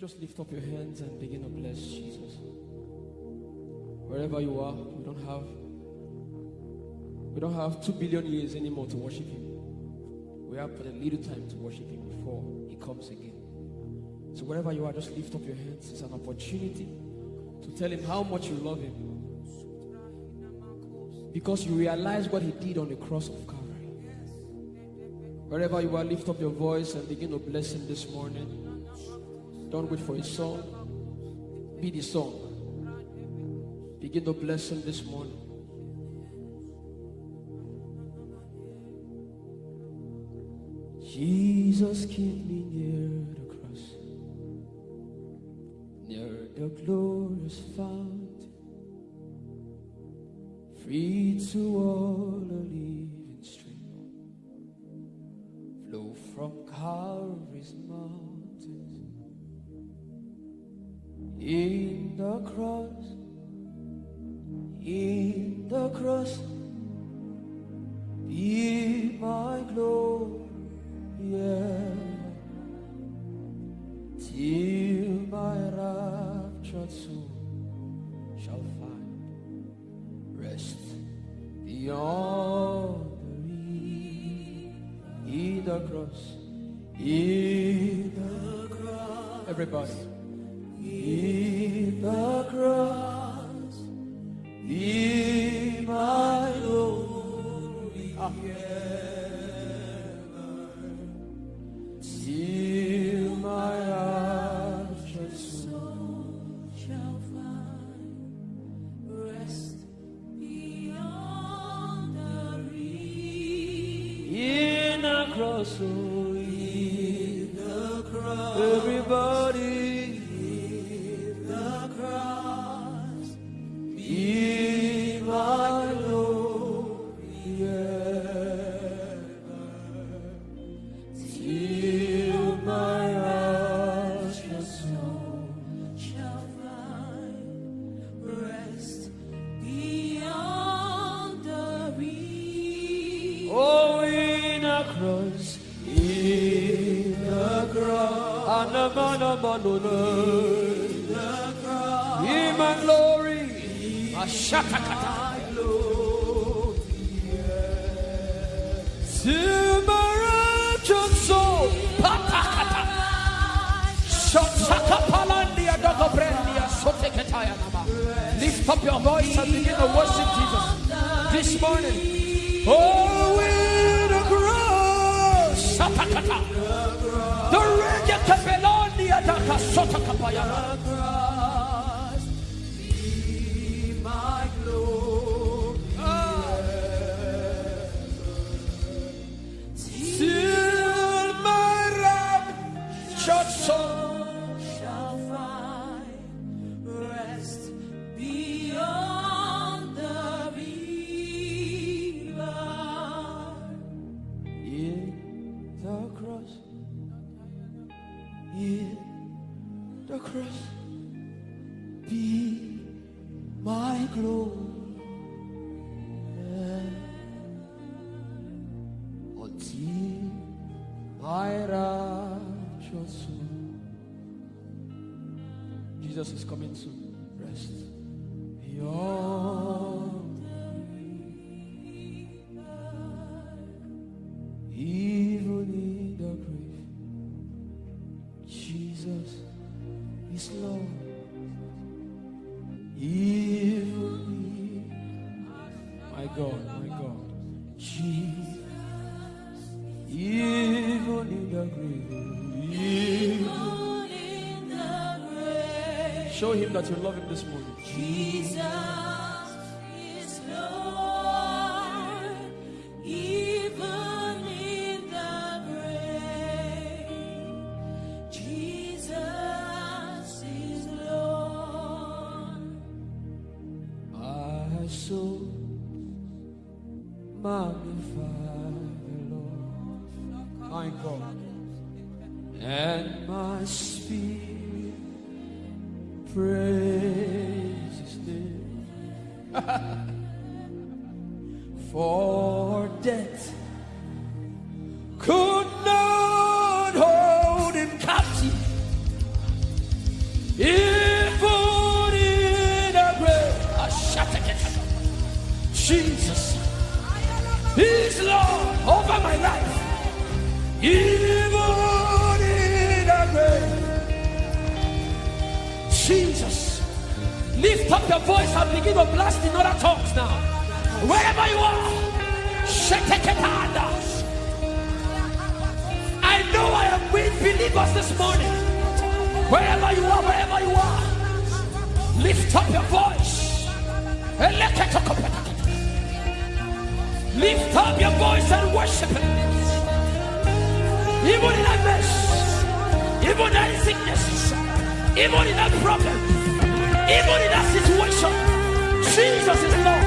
just lift up your hands and begin to bless Jesus? Wherever you are, we don't have we don't have two billion years anymore to worship him. We have but a little time to worship him before he comes again. So wherever you are, just lift up your hands. It's an opportunity to tell him how much you love him. Because you realize what he did on the cross of Calvary. Wherever you are, lift up your voice and begin to bless him this morning. Don't wait for a song. Be the song. Begin to bless him this morning. Jesus, keep me near the cross, near the glorious fountain, free to all a living stream, flow from Calvary's mountains. Shall find rest beyond the. In the cross, in the cross, everybody, up your voice and begin to worship Jesus this morning. Oh, in the cross, the Regia Capelonia, Daka Sotakapayana. cross, show him that you love him this morning. Jesus even in sickness, even in that problem, even in that situation, Jesus is Lord.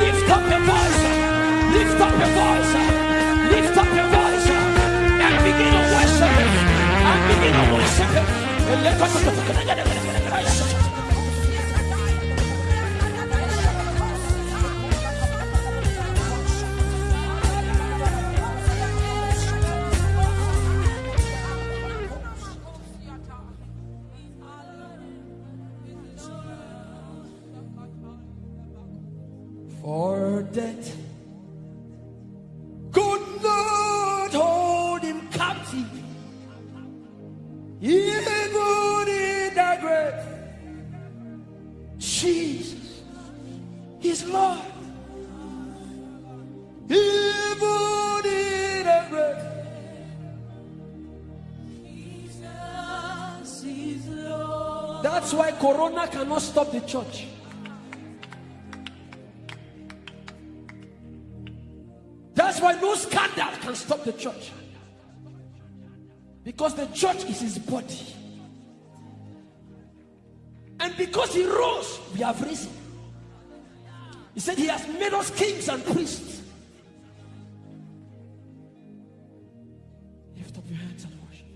Lift up your voice, lift up your voice, lift up your voice, and begin to worship Him. And begin to worship Him. Is his body. And because he rose, we have risen. He said he has made us kings and priests. Lift up your hands and worship.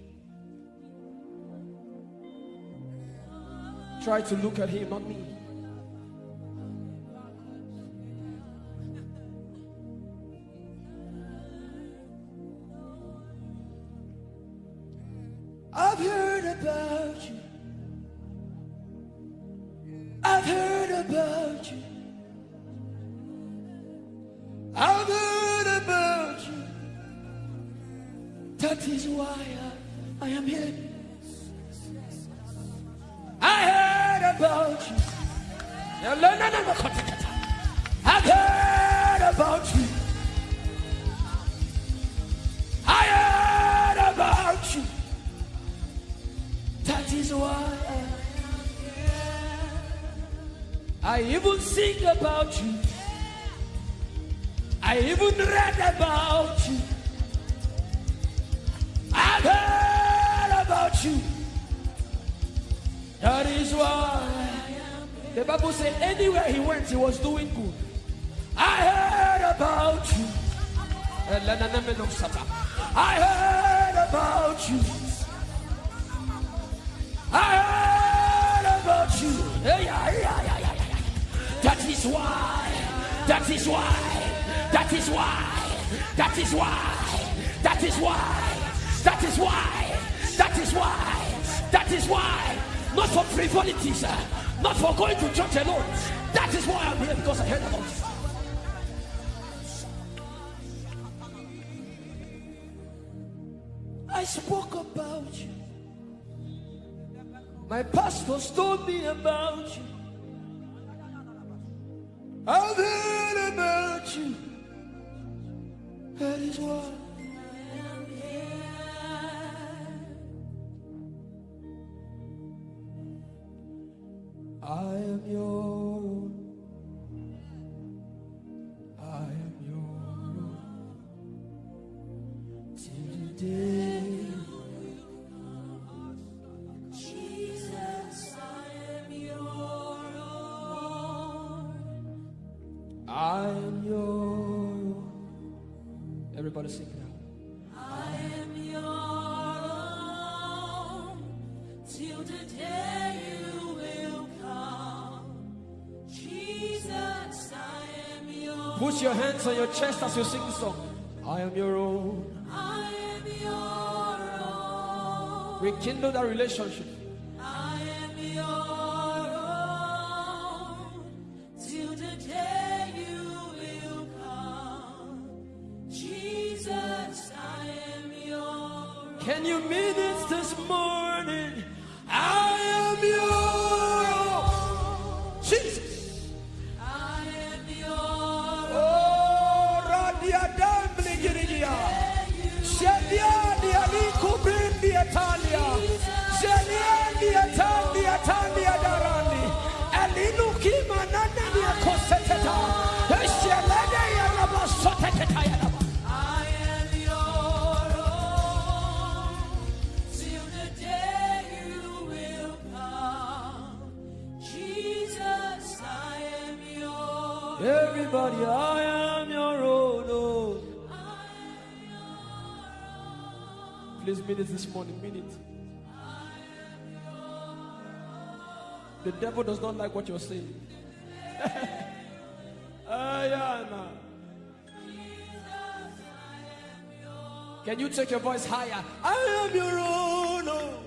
Try to look at him, not me. That is why. That is why. That is why. That is why. That is why. Not for frivolities. uh, Not for going to church alone. That is why I'm here because I heard about you. I spoke about you. My pastors told me about you. I've heard about you. That is why I am here. I am your. on your chest as you sing the song. I am your own. I am your own. Rekindle that relationship. I am your own. Till the day you will come. Jesus, I am your own. Can you meet this this morning? Everybody, I am your own. Oh. Please mean it this morning. Mean it. The devil does not like what you're saying. Ayana. Can you take your voice higher? I am your own. Oh.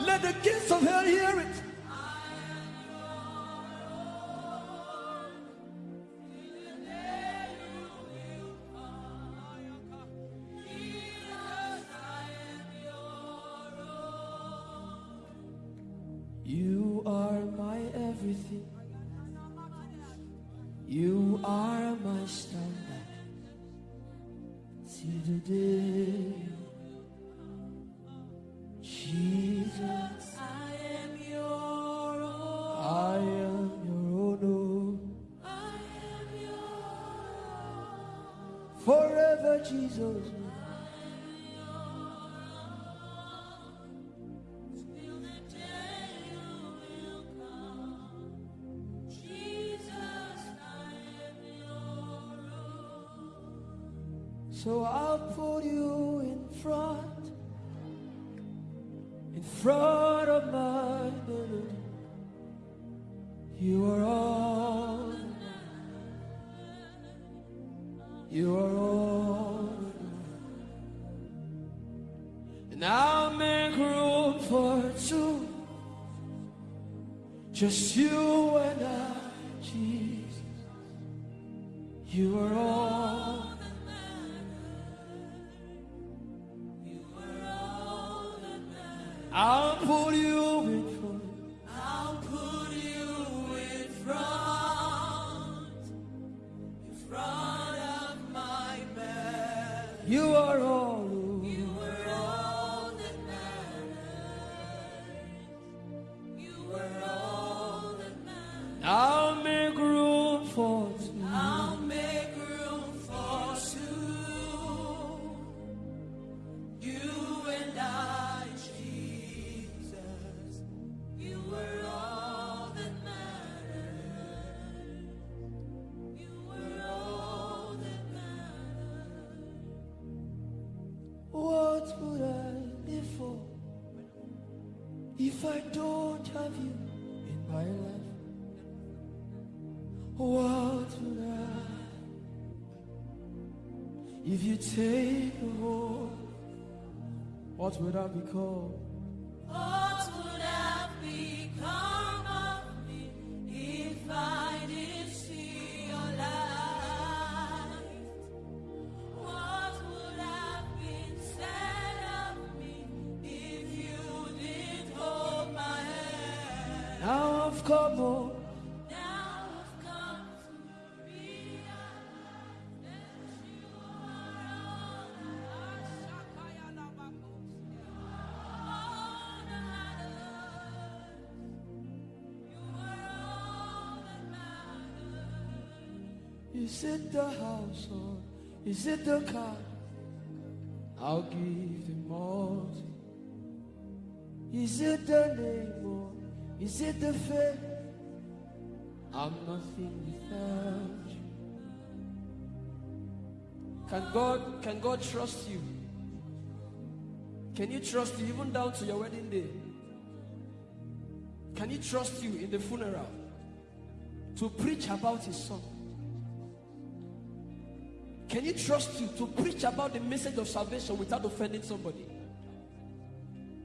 Let the kids of hell hear it. Are my standard. Till the day, So I'll put you in front, in front of my were What would I be called? Is it the house or is it the car? I'll give them all. Is it the name or is it the fame? I'm nothing without you. Can God can God trust you? Can you trust you even down to your wedding day? Can he trust you in the funeral to preach about his son? Can you trust you to preach about the message of salvation without offending somebody?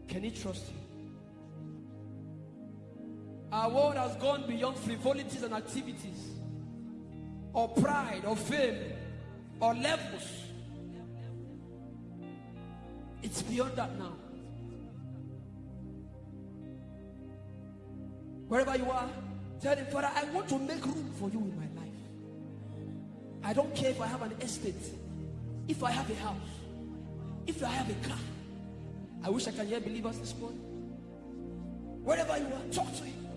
Can he trust you? Our world has gone beyond frivolities and activities, or pride, or fame, or levels. It's beyond that now. Wherever you are, tell him, Father, I want to make room for you in my life. I don't care if I have an estate, if I have a house, if I have a car. I wish I can hear believers this morning. Wherever you are, talk to him.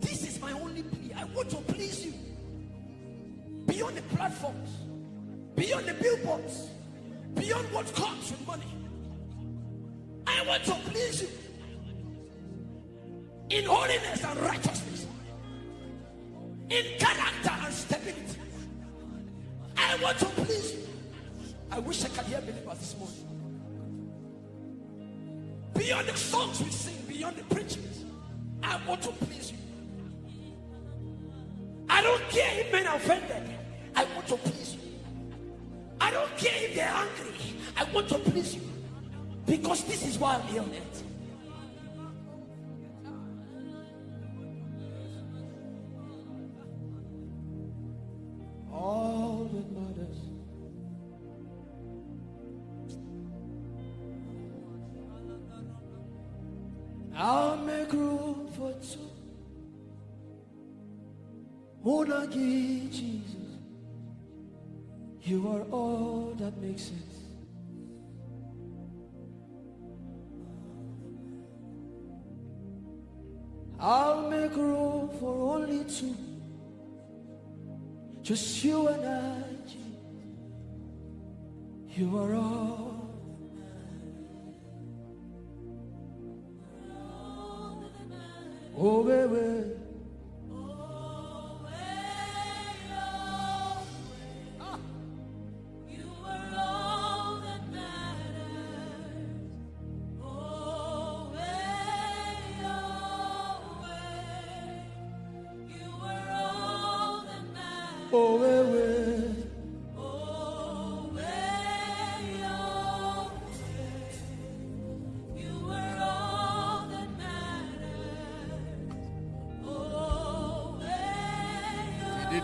This is my only plea. I want to please you. Beyond the platforms, beyond the billboards, beyond what comes with money. I want to please you. in holiness and righteousness, in character and stability. I want to please you. I wish I could hear believers this morning. Beyond the songs we sing, beyond the preachings, I want to please you. I don't care if men are offended. I want to please you. I don't care if they're angry. I want to please you. Because this is why I'm here on earth.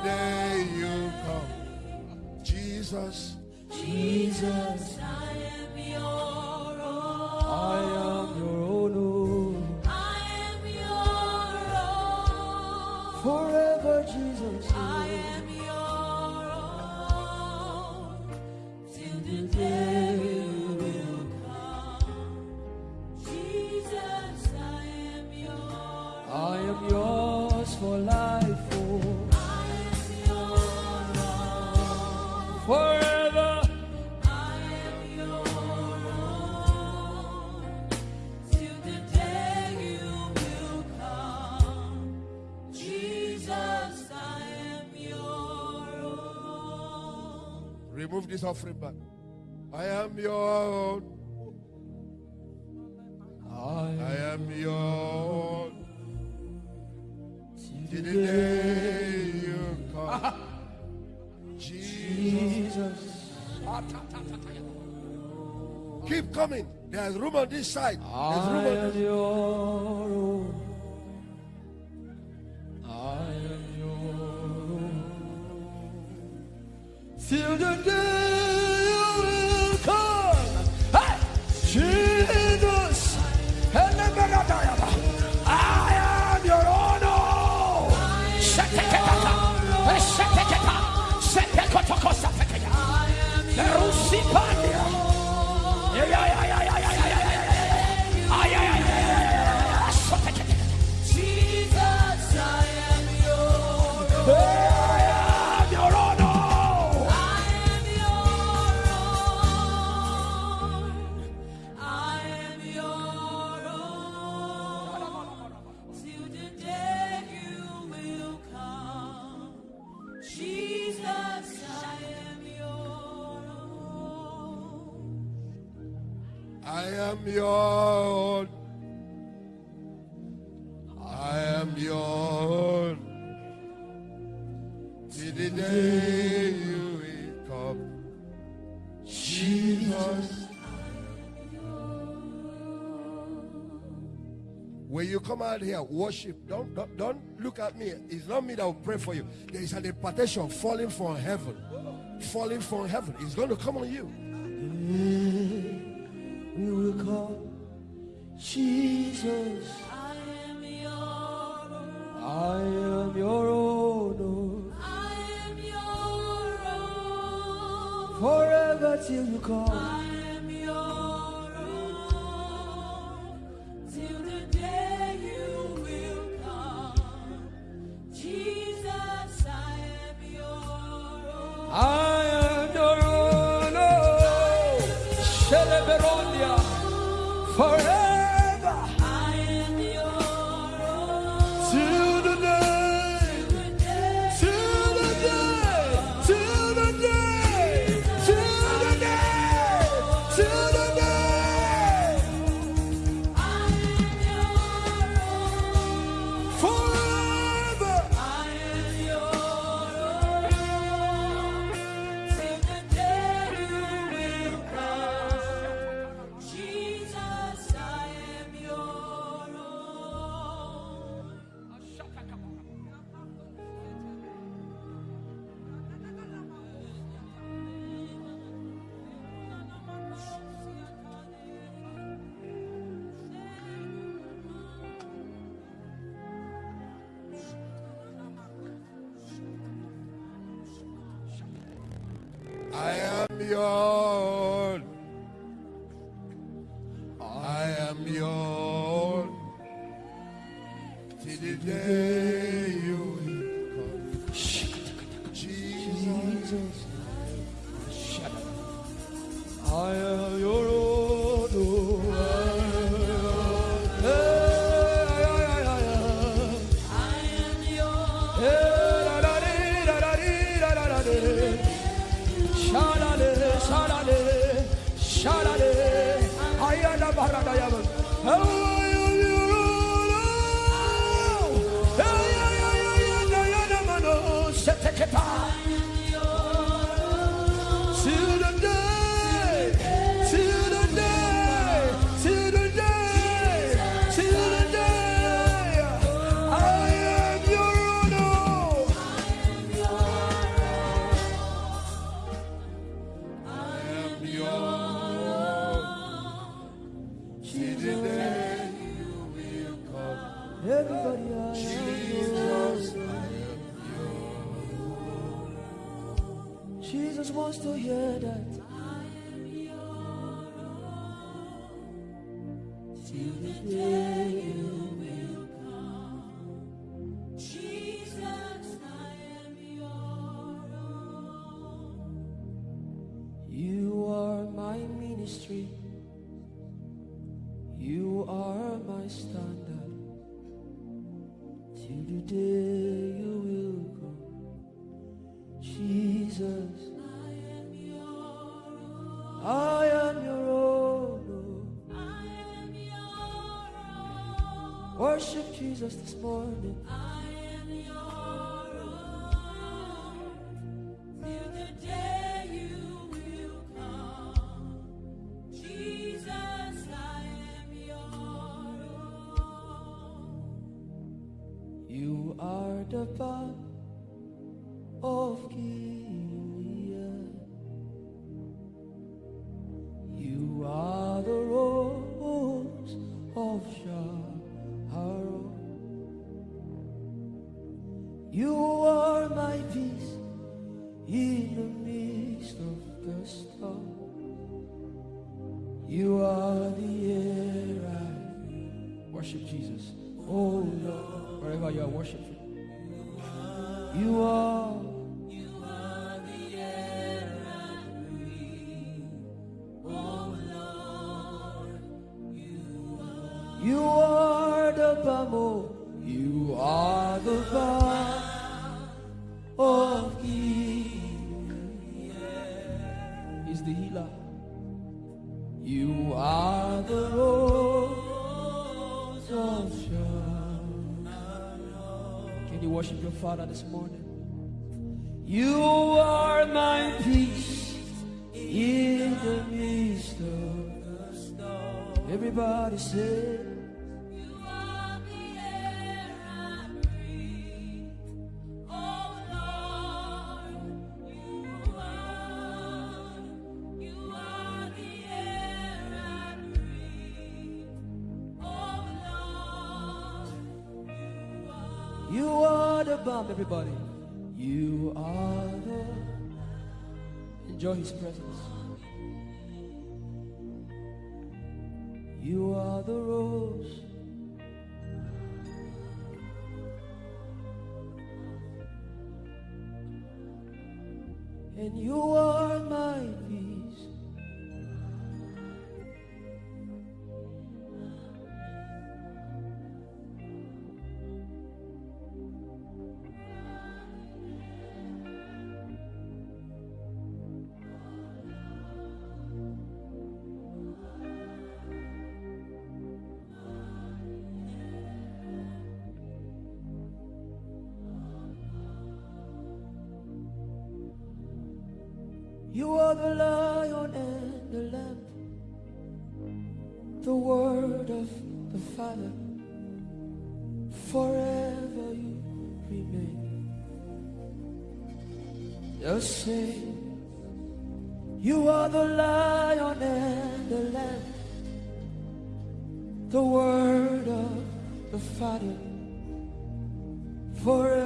Day you come, Jesus, Jesus, this offering back. I am your own. I am your own. Till you come, Jesus. Jesus. Keep coming. There's room on this side. There's room on this. your When you come out here, worship. Don't, don't don't look at me. It's not me that will pray for you. There is an impartation falling from heaven, falling from heaven. It's going to come on you. We will call Jesus. I am your own. I am your own. I am your own. Forever till you come. Jesus. worship Jesus this morning. Can you worship your Father this morning? You are my peace in the midst of the storm. Everybody say. his presence. forever you remain the same. You are the lion and the lamb, the word of the Father forever.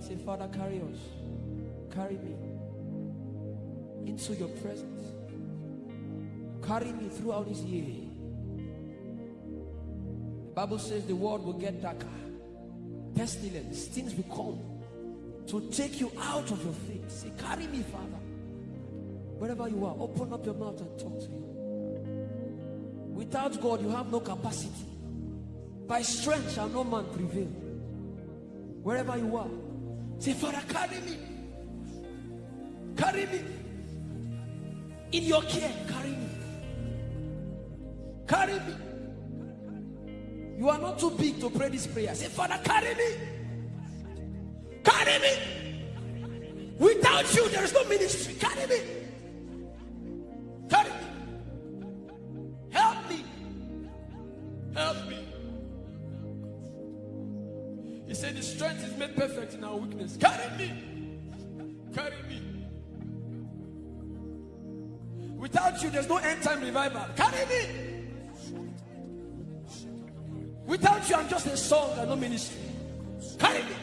And say, Father, carry us. Carry me into your presence. Carry me throughout this year. The Bible says the world will get darker. Pestilence, things will come to take you out of your faith. Say, carry me, Father. Wherever you are, open up your mouth and talk to him. Without God, you have no capacity. By strength shall no man prevail. Wherever you are, say, Father, carry me. Carry me. In your care, carry me. Carry me. You are not too big to pray this prayer. Say, Father, carry me. Carry me. Without you, there is no ministry. Carry me. Without you, there's no end time revival. Carry me. Without you, I'm just a song and no ministry. Carry me.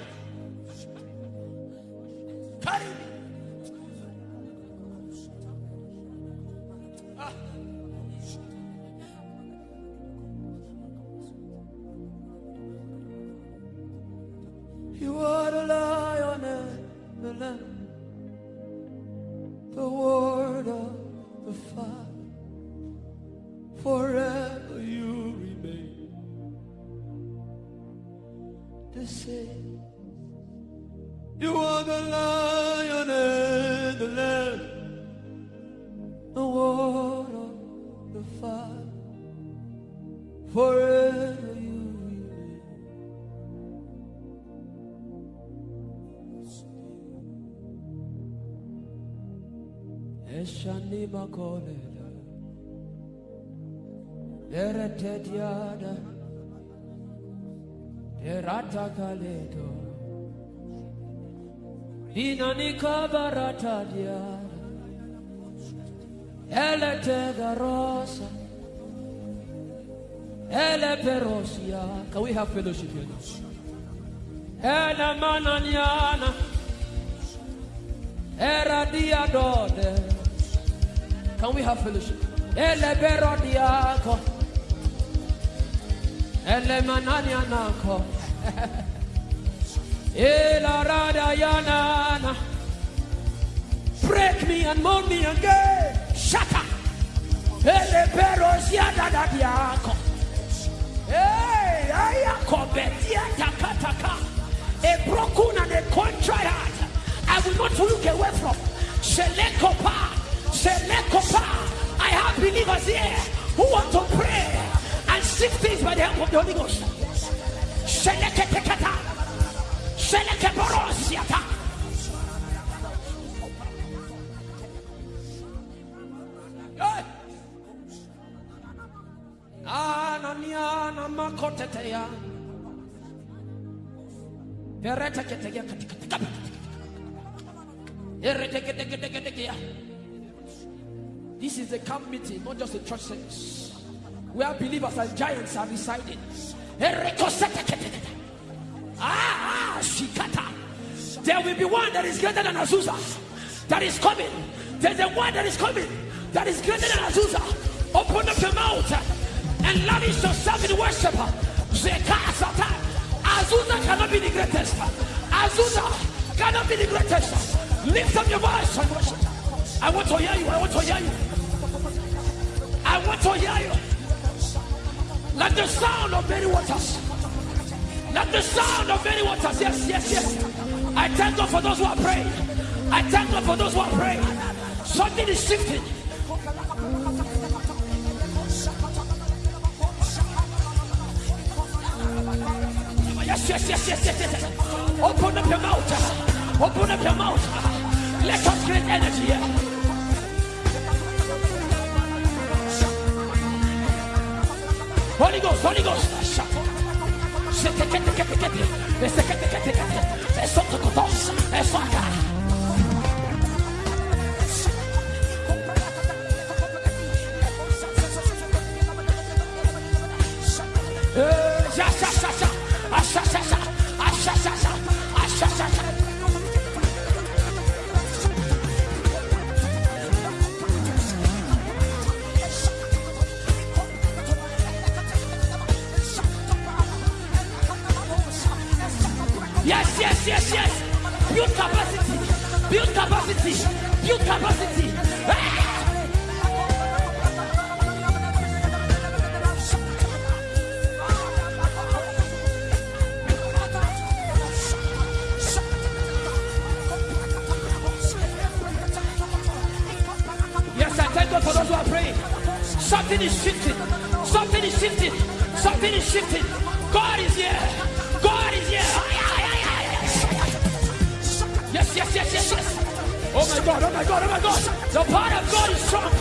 Same. You are the lion and the lamb, the of the fire Forever you remain. Eshani makoleda, eretediada, erata kaledo, inanika barata diada, elete garosa, ele perosia. Can we have fellowship here? Ele mananiana, era diadode. Can we have fellowship? Ele berodiako. Ele mananianako. Eh, Yanana. Break me and mold me again. Shaka. Hey, betia takataka. A broken eh, and a contrite. I will not look away from. Selekopa. Selekopa. I have believers here who want to pray and seek things by the help of the Holy Ghost. This is a camp meeting, not just a church service. Where believers and giants are residing. Ah, shikata. There will be one that is greater than Azusa. That is coming. There's a one that is coming. That is greater than Azusa. Open up your mouth and lavish yourself in worship. Azusa cannot be the greatest. Azusa cannot be the greatest. Lift up your voice and worship. I want to hear you. I want to hear you. I want to hear you. Like the sound of many waters. Like the sound of many waters. Yes, yes, yes. I thank God for those who are praying. I thank God for those who are praying. Something is shifting. Yes, yes, yes, yes, yes, yes. Open up your mouth. Open up your mouth. Let us create energy Holy Ghost, Holy Ghost. Yes, yes, yes. Build capacity. Build capacity. Build capacity. Yes, I thank God for those who are praying. Something is shifting. Something is shifting. Something is shifting. God is here. Oh my God, oh my God, oh my God. The power of God is strong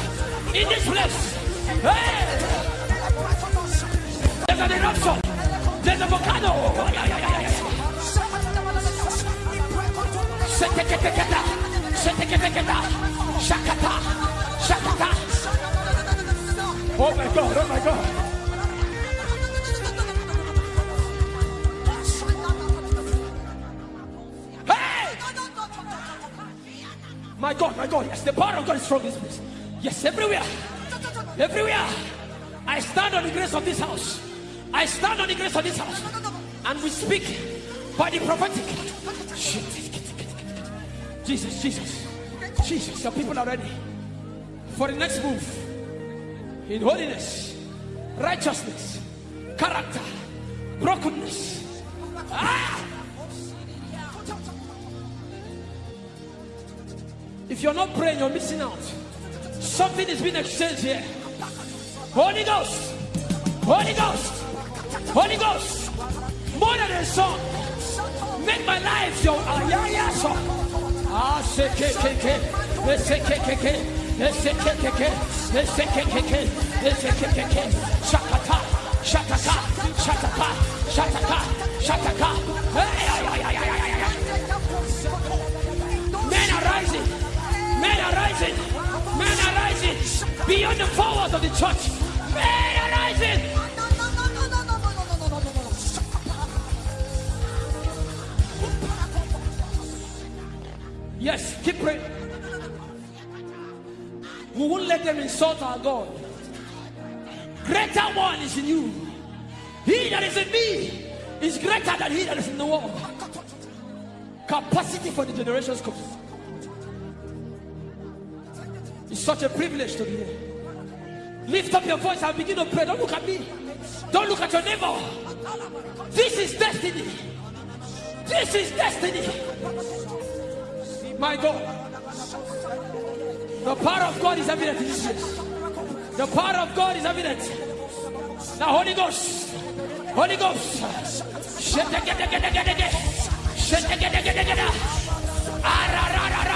in this place. Hey! There's an eruption. There's a volcano. Oh, yeah, yeah, yeah, yeah. Oh my God, oh my God. My God, my God, yes, the power of God is in this place. Yes, everywhere. Everywhere. I stand on the grace of this house. I stand on the grace of this house. And we speak by the prophetic. Jesus, Jesus, Jesus, your people are ready for the next move in holiness, righteousness, character, brokenness. Ah! If you're not praying, you're missing out. Something is being exchanged here. Holy Ghost, Holy Ghost, Holy Ghost, more than a song. Make my life your ah, yeah, yeah, song. Ah, se ke ke ke, eh, se ke ke ke, eh, se ke ke ke, eh, se ke ke ke, eh, se ke ke ke. Shakata, shataka, shataka, shataka, shataka. Hey, ay, ay, ay, ay, ay, Men are rising. Men are rising. Beyond the forward of the church. Men are rising. Yes, keep praying. We won't let them insult our God. Greater one is in you. He that is in me is greater than he that is in the world. Capacity for the generations come. Such a privilege to be here. Lift up your voice and begin to pray. Don't look at me. Don't look at your neighbor. This is destiny. This is destiny. My God. The power of God is evident in this place. The power of God is evident. Now, Holy Ghost. Holy Ghost. Shetegedegedegedege. Shetegedegedegede. Ararararararara. Ah,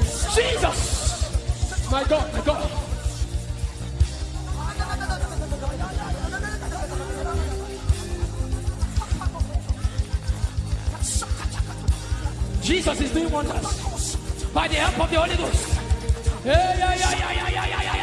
Jesus! My God, my God. Jesus is doing wonders by the help of the Holy Ghost. Yeah, yeah, yeah, yeah, yeah, yeah, yeah.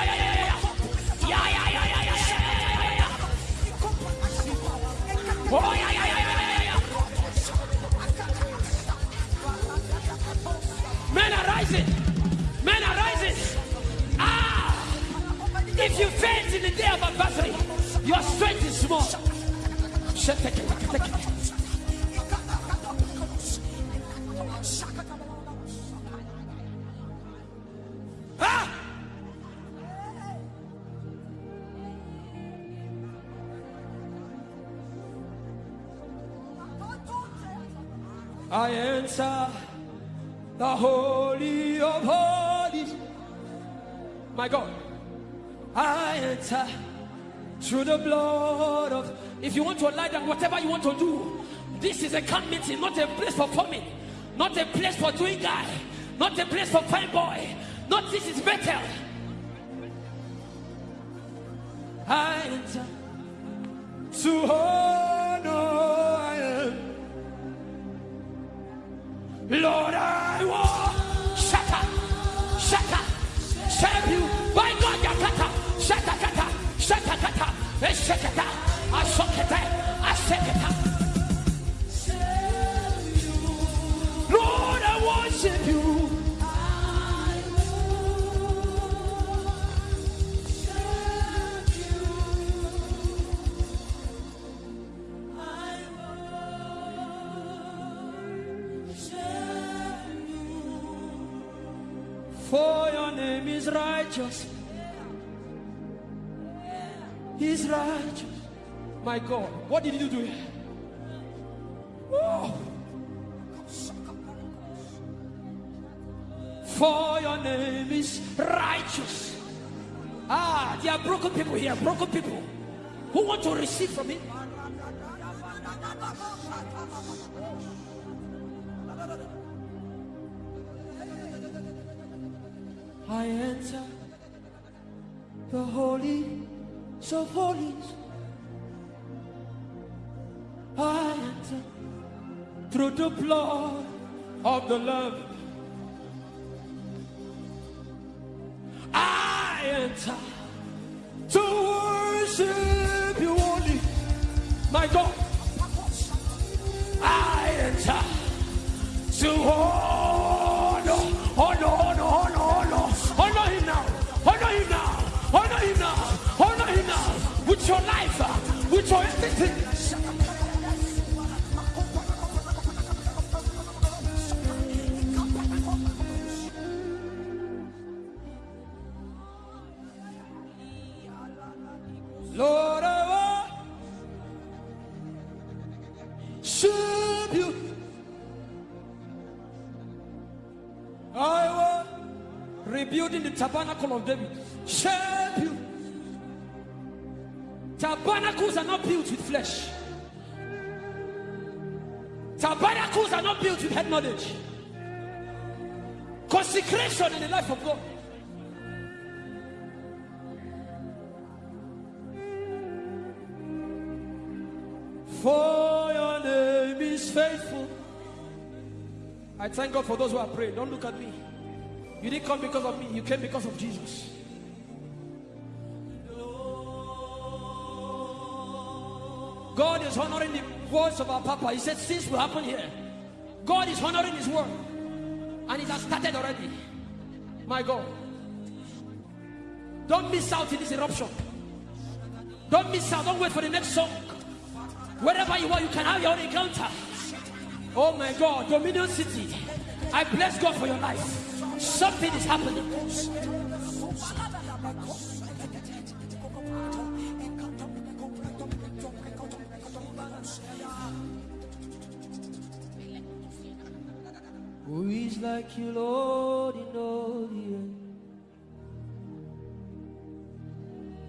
If you want to lie down, whatever you want to do, this is a camp meeting, not a place for forming, not a place for doing guy, not a place for fine boy. Not this is better. I enter to honor I am. Lord, I want. Shaka, shaka, serve you. By God, yakata, shaka kata, shaka kata, eshakata, Lord, I worship you. I worship you. For your name is righteous. He's righteous. My God, what did you do here? For your name is righteous. Ah, there are broken people here, broken people who want to receive from Him. I enter the holy so holies. The love. I enter to worship you only, my God. I enter to honor, honor, honor, honor, honor, honor him now, honor him now, honor him now, honor him now, with your life, with your everything. Rebuilding the tabernacle of David. Shape you. Tabernacles are not built with flesh. Tabernacles are not built with head knowledge. Consecration in the life of God. For your name is faithful. I thank God for those who are praying. Don't look at me. You didn't come because of me, you came because of Jesus. God is honoring the words of our Papa. He said, Since will happen here. God is honoring His word. And it has started already. My God. Don't miss out in this eruption. Don't miss out. Don't wait for the next song. Wherever you are, you can have your own encounter. Oh my God, Dominion City. I bless God for your life. Something is happening. Who is like you, Lord, in all the earth?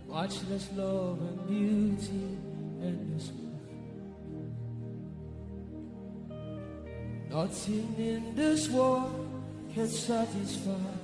Matchless love and beauty, endless Nothing in this world can satisfy.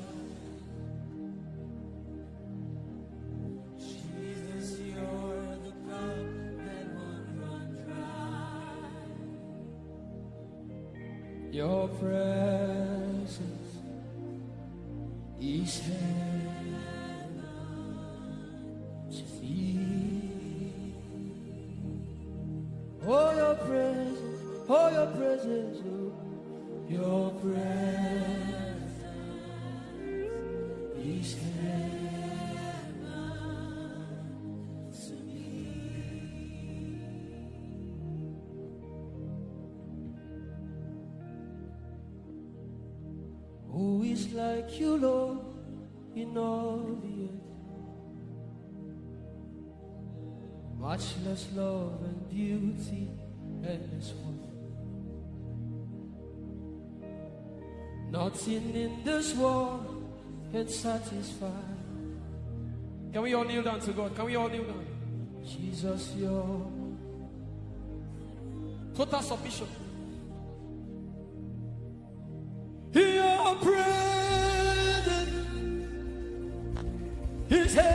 Can satisfy. Can we all kneel down to God? Can we all kneel down? Jesus, your total submission. Your presence is heaven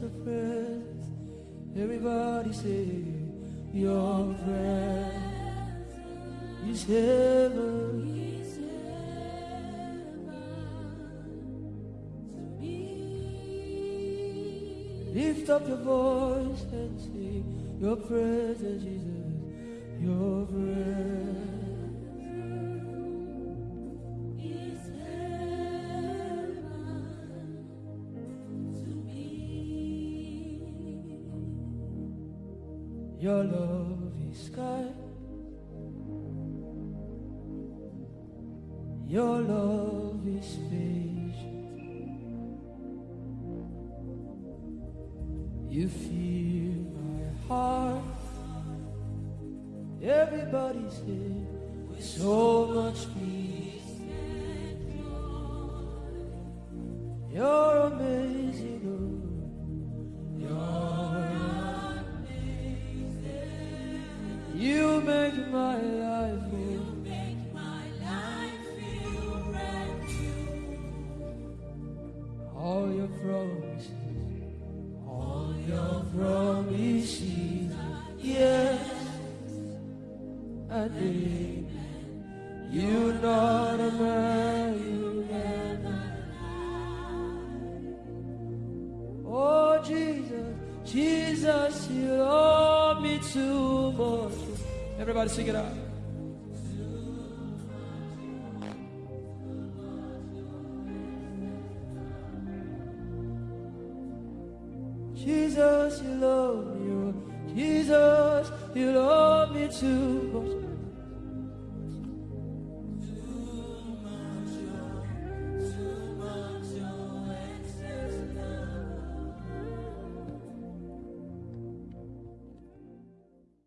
your presence. Everybody say, Your presence is heaven. Lift up your voice and sing your presence, Jesus. Your presence. Your love is patient. You feel my heart. Everybody's here with so much peace.